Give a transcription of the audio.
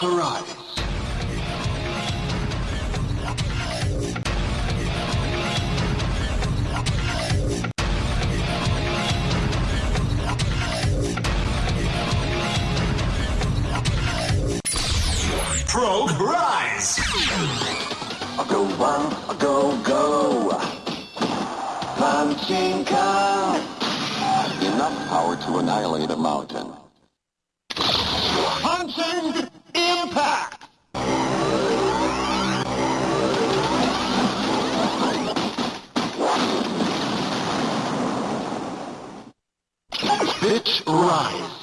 Rise. Frog Rise! A go one, I go go. Punching Kong. Enough power to annihilate a mountain. Bitch Rise!